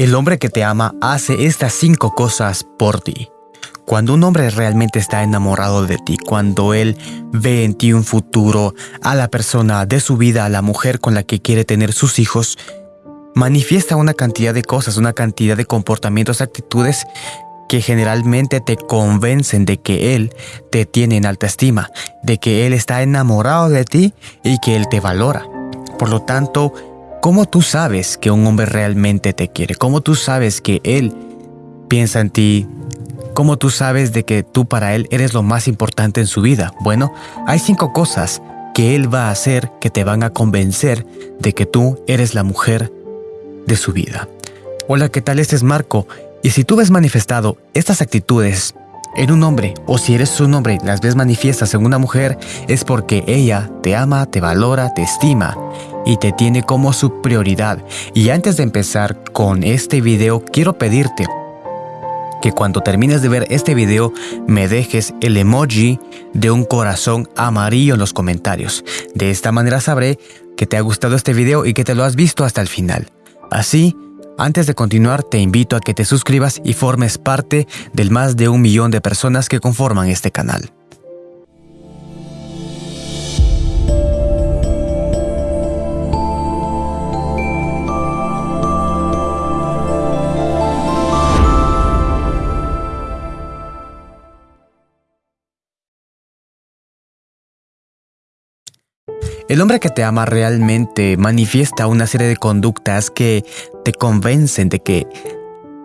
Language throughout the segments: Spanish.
El hombre que te ama hace estas cinco cosas por ti. Cuando un hombre realmente está enamorado de ti, cuando él ve en ti un futuro, a la persona de su vida, a la mujer con la que quiere tener sus hijos, manifiesta una cantidad de cosas, una cantidad de comportamientos, actitudes que generalmente te convencen de que él te tiene en alta estima, de que él está enamorado de ti y que él te valora. Por lo tanto, ¿Cómo tú sabes que un hombre realmente te quiere? ¿Cómo tú sabes que él piensa en ti? ¿Cómo tú sabes de que tú para él eres lo más importante en su vida? Bueno, hay cinco cosas que él va a hacer que te van a convencer de que tú eres la mujer de su vida. Hola, ¿qué tal? Este es Marco. Y si tú ves manifestado estas actitudes en un hombre, o si eres un hombre las ves manifiestas en una mujer, es porque ella te ama, te valora, te estima y te tiene como su prioridad. Y antes de empezar con este video, quiero pedirte que cuando termines de ver este video me dejes el emoji de un corazón amarillo en los comentarios. De esta manera sabré que te ha gustado este video y que te lo has visto hasta el final. Así, antes de continuar, te invito a que te suscribas y formes parte del más de un millón de personas que conforman este canal. El hombre que te ama realmente manifiesta una serie de conductas que te convencen de que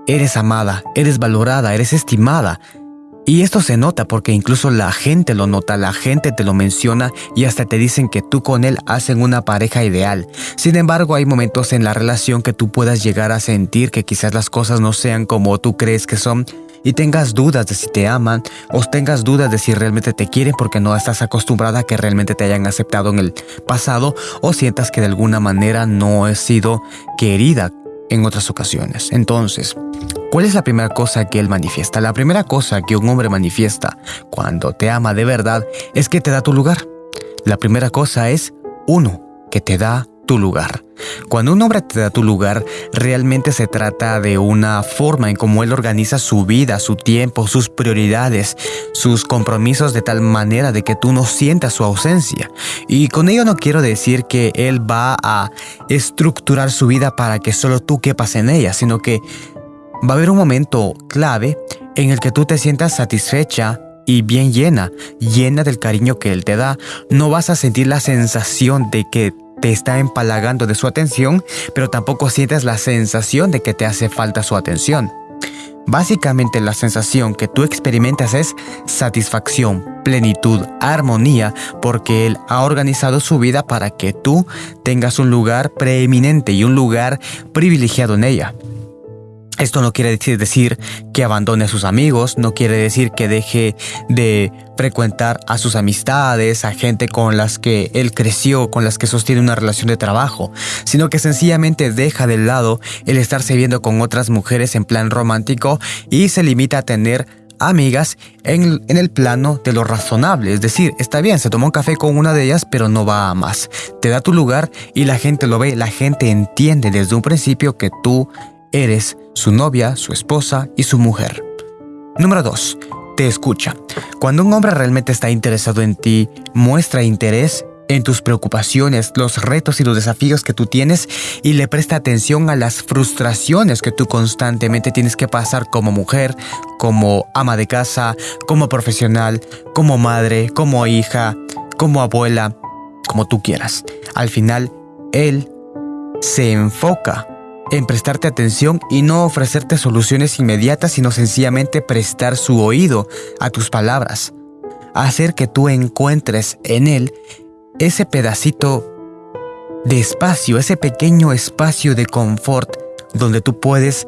eres amada, eres valorada, eres estimada. Y esto se nota porque incluso la gente lo nota, la gente te lo menciona y hasta te dicen que tú con él hacen una pareja ideal. Sin embargo, hay momentos en la relación que tú puedas llegar a sentir que quizás las cosas no sean como tú crees que son y tengas dudas de si te aman o tengas dudas de si realmente te quieren porque no estás acostumbrada a que realmente te hayan aceptado en el pasado o sientas que de alguna manera no has sido querida en otras ocasiones. Entonces, ¿cuál es la primera cosa que él manifiesta? La primera cosa que un hombre manifiesta cuando te ama de verdad es que te da tu lugar. La primera cosa es, uno, que te da tu lugar. Cuando un hombre te da tu lugar, realmente se trata de una forma en cómo él organiza su vida, su tiempo, sus prioridades, sus compromisos de tal manera de que tú no sientas su ausencia. Y con ello no quiero decir que él va a estructurar su vida para que solo tú quepas en ella, sino que va a haber un momento clave en el que tú te sientas satisfecha y bien llena, llena del cariño que él te da. No vas a sentir la sensación de que te está empalagando de su atención, pero tampoco sientes la sensación de que te hace falta su atención. Básicamente la sensación que tú experimentas es satisfacción, plenitud, armonía, porque Él ha organizado su vida para que tú tengas un lugar preeminente y un lugar privilegiado en ella. Esto no quiere decir que abandone a sus amigos, no quiere decir que deje de frecuentar a sus amistades, a gente con las que él creció, con las que sostiene una relación de trabajo, sino que sencillamente deja de lado el estarse viendo con otras mujeres en plan romántico y se limita a tener amigas en, en, el plano de lo razonable. Es decir, está bien, se tomó un café con una de ellas, pero no va a más. Te da tu lugar y la gente lo ve, la gente entiende desde un principio que tú eres su novia, su esposa y su mujer. Número 2. Te escucha. Cuando un hombre realmente está interesado en ti, muestra interés en tus preocupaciones, los retos y los desafíos que tú tienes y le presta atención a las frustraciones que tú constantemente tienes que pasar como mujer, como ama de casa, como profesional, como madre, como hija, como abuela, como tú quieras. Al final, él se enfoca en prestarte atención y no ofrecerte soluciones inmediatas, sino sencillamente prestar su oído a tus palabras. Hacer que tú encuentres en él ese pedacito de espacio, ese pequeño espacio de confort donde tú puedes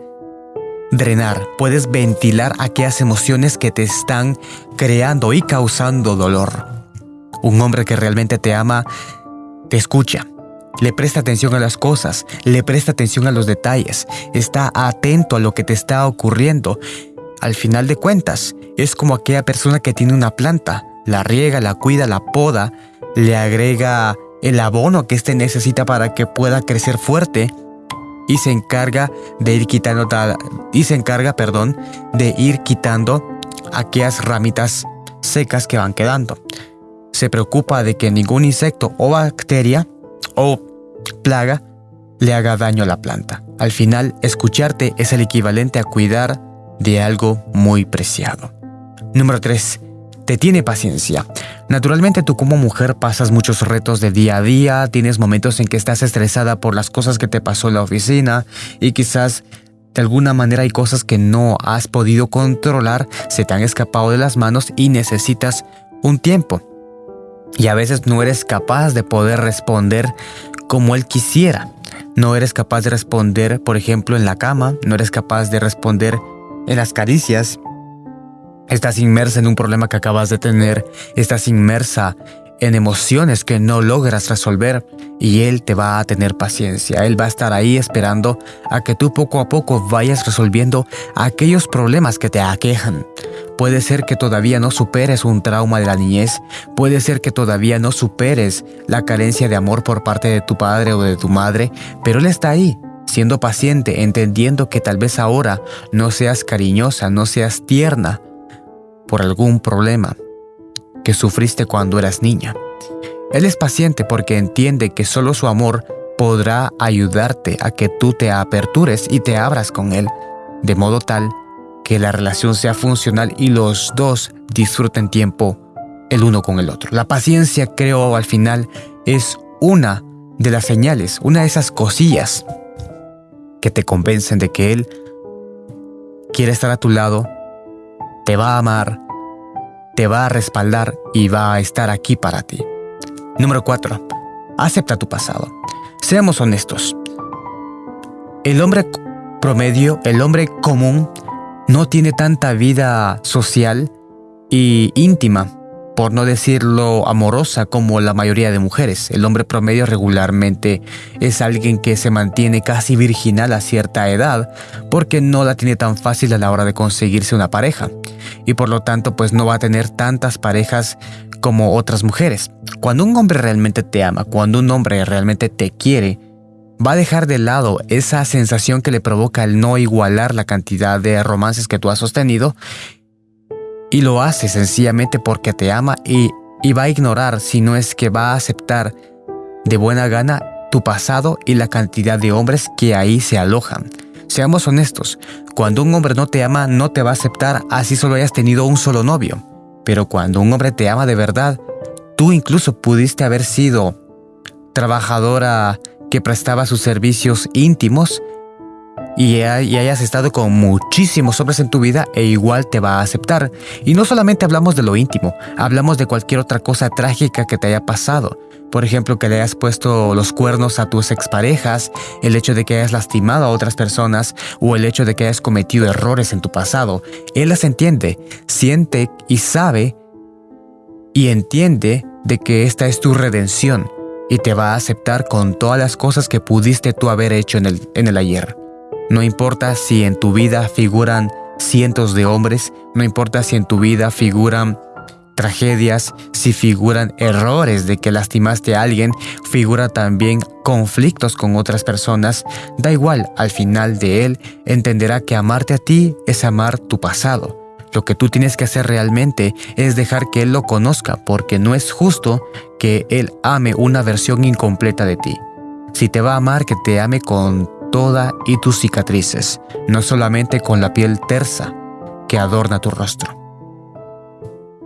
drenar, puedes ventilar aquellas emociones que te están creando y causando dolor. Un hombre que realmente te ama, te escucha, le presta atención a las cosas, le presta atención a los detalles, está atento a lo que te está ocurriendo. Al final de cuentas, es como aquella persona que tiene una planta, la riega, la cuida, la poda, le agrega el abono que éste necesita para que pueda crecer fuerte y se encarga de ir quitando y se encarga, perdón, de ir quitando aquellas ramitas secas que van quedando. Se preocupa de que ningún insecto o bacteria o plaga le haga daño a la planta. Al final, escucharte es el equivalente a cuidar de algo muy preciado. Número 3 te tiene paciencia. Naturalmente tú como mujer pasas muchos retos de día a día, tienes momentos en que estás estresada por las cosas que te pasó en la oficina y quizás de alguna manera hay cosas que no has podido controlar, se te han escapado de las manos y necesitas un tiempo. Y a veces no eres capaz de poder responder como él quisiera. No eres capaz de responder, por ejemplo, en la cama, no eres capaz de responder en las caricias, Estás inmersa en un problema que acabas de tener, estás inmersa en emociones que no logras resolver y Él te va a tener paciencia. Él va a estar ahí esperando a que tú poco a poco vayas resolviendo aquellos problemas que te aquejan. Puede ser que todavía no superes un trauma de la niñez, puede ser que todavía no superes la carencia de amor por parte de tu padre o de tu madre, pero Él está ahí, siendo paciente, entendiendo que tal vez ahora no seas cariñosa, no seas tierna, por algún problema que sufriste cuando eras niña. Él es paciente porque entiende que solo su amor podrá ayudarte a que tú te apertures y te abras con Él, de modo tal que la relación sea funcional y los dos disfruten tiempo el uno con el otro. La paciencia, creo, al final es una de las señales, una de esas cosillas que te convencen de que Él quiere estar a tu lado te va a amar, te va a respaldar y va a estar aquí para ti. Número 4. Acepta tu pasado. Seamos honestos. El hombre promedio, el hombre común, no tiene tanta vida social y íntima por no decirlo amorosa como la mayoría de mujeres. El hombre promedio regularmente es alguien que se mantiene casi virginal a cierta edad porque no la tiene tan fácil a la hora de conseguirse una pareja y por lo tanto pues no va a tener tantas parejas como otras mujeres. Cuando un hombre realmente te ama, cuando un hombre realmente te quiere, va a dejar de lado esa sensación que le provoca el no igualar la cantidad de romances que tú has sostenido y lo hace sencillamente porque te ama y, va a ignorar, si no es que va a aceptar de buena gana tu pasado y la cantidad de hombres que ahí se alojan. Seamos honestos, cuando un hombre no te ama no te va a aceptar así solo hayas tenido un solo novio. Pero cuando un hombre te ama de verdad, tú incluso pudiste haber sido trabajadora que prestaba sus servicios íntimos y, hayas estado con muchísimos hombres en tu vida e igual te va a aceptar. Y no solamente hablamos de lo íntimo, hablamos de cualquier otra cosa trágica que te haya pasado. Por ejemplo, que le hayas puesto los cuernos a tus exparejas, el hecho de que hayas lastimado a otras personas o el hecho de que hayas cometido errores en tu pasado. Él las entiende, siente y sabe y entiende de que esta es tu redención y te va a aceptar con todas las cosas que pudiste tú haber hecho en el, en el ayer. No importa si en tu vida figuran cientos de hombres, no importa si en tu vida figuran tragedias, si figuran errores de que lastimaste a alguien, figura también conflictos con otras personas, da igual, al final de él entenderá que amarte a ti es amar tu pasado. Lo que tú tienes que hacer realmente es dejar que él lo conozca, porque no es justo que él ame una versión incompleta de ti. Si te va a amar, que te ame con toda y tus cicatrices, no solamente con la piel tersa que adorna tu rostro.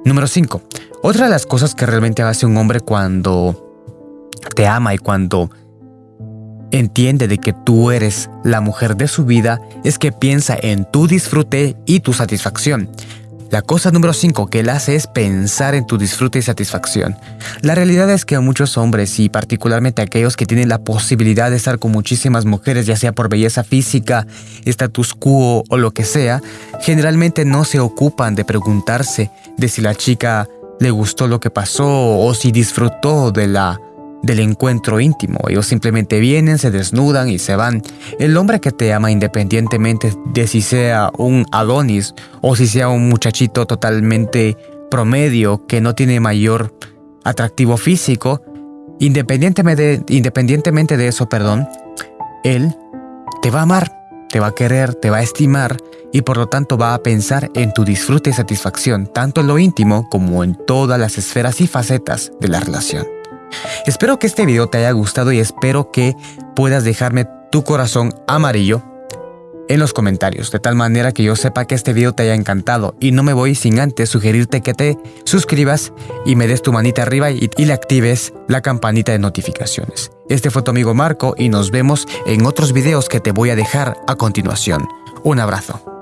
Número 5. Otra de las cosas que realmente hace un hombre cuando te ama y cuando entiende de que tú eres la mujer de su vida es que piensa en tu disfrute y tu satisfacción. La cosa número 5 que él hace es pensar en tu disfrute y satisfacción. La realidad es que muchos hombres, y particularmente aquellos que tienen la posibilidad de estar con muchísimas mujeres, ya sea por belleza física, status quo o lo que sea, generalmente no se ocupan de preguntarse de si la chica le gustó lo que pasó o si disfrutó de la del encuentro íntimo. Ellos simplemente vienen, se desnudan y se van. El hombre que te ama independientemente de si sea un Adonis o si sea un muchachito totalmente promedio que no tiene mayor atractivo físico, independientemente de, independientemente de eso, perdón, él te va a amar, te va a querer, te va a estimar y por lo tanto va a pensar en tu disfrute y satisfacción, tanto en lo íntimo como en todas las esferas y facetas de la relación. Espero que este video te haya gustado y espero que puedas dejarme tu corazón amarillo en los comentarios, de tal manera que yo sepa que este video te haya encantado y no me voy sin antes sugerirte que te suscribas y me des tu manita arriba y, le actives la campanita de notificaciones. Este fue tu amigo Marco y nos vemos en otros videos que te voy a dejar a continuación. Un abrazo.